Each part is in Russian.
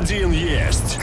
один есть.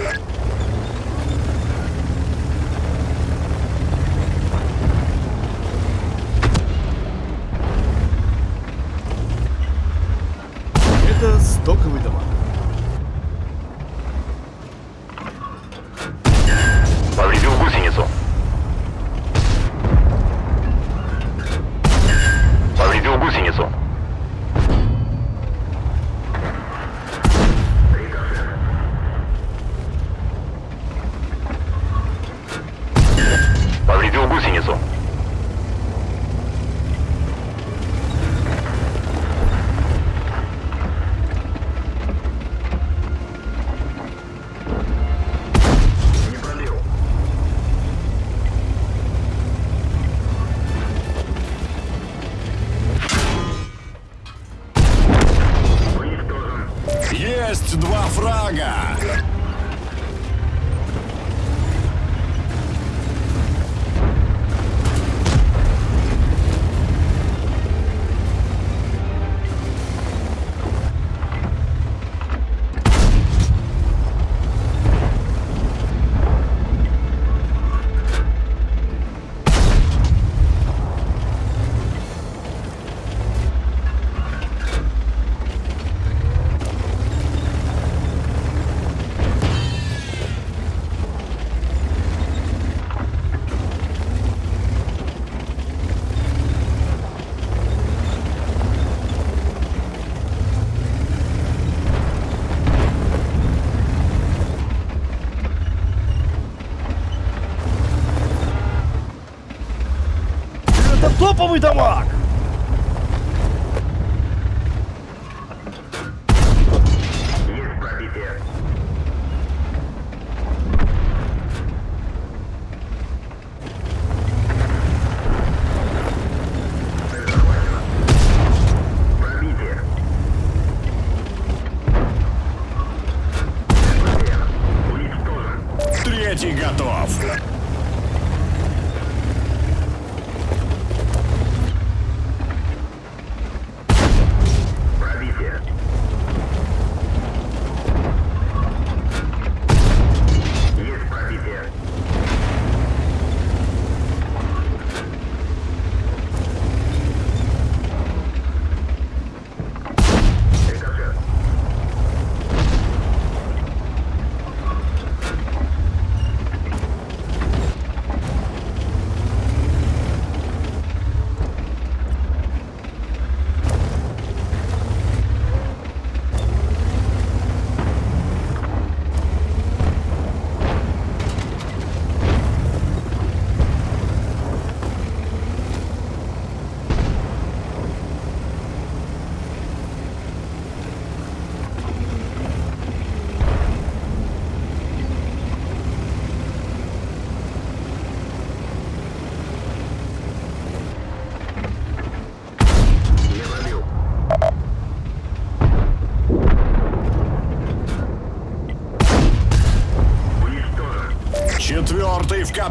топовый дамаг!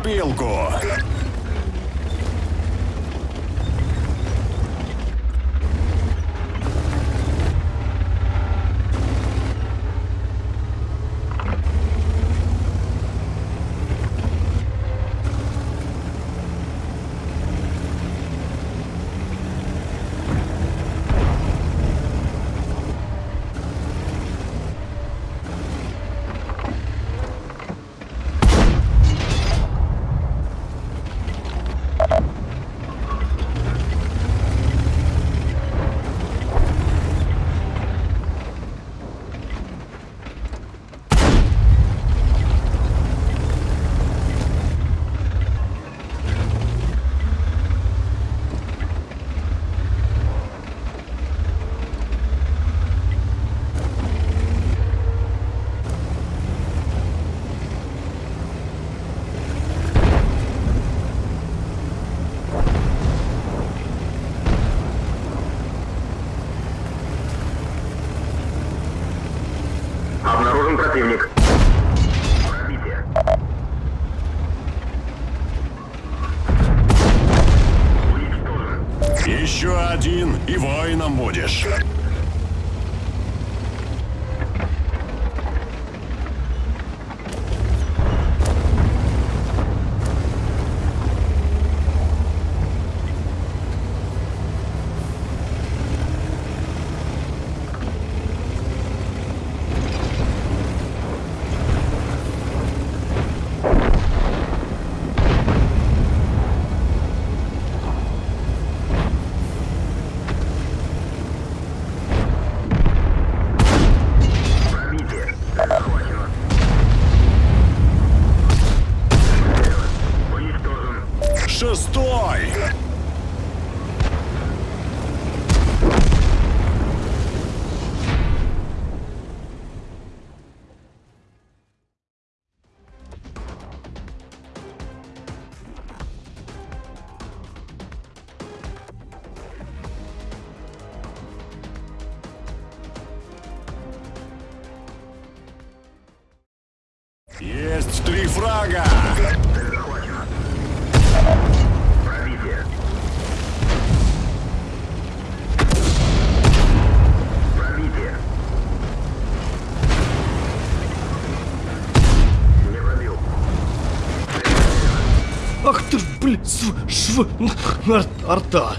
копилку. противник. Еще один, и воином будешь. Стой! Есть три фрага! Ах ты ж, блин, св, шв, ар, арта.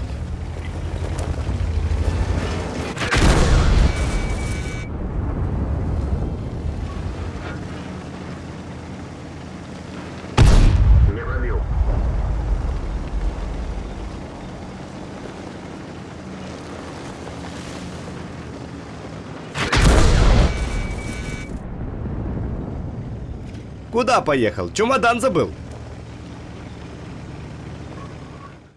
Куда поехал? Чемодан забыл.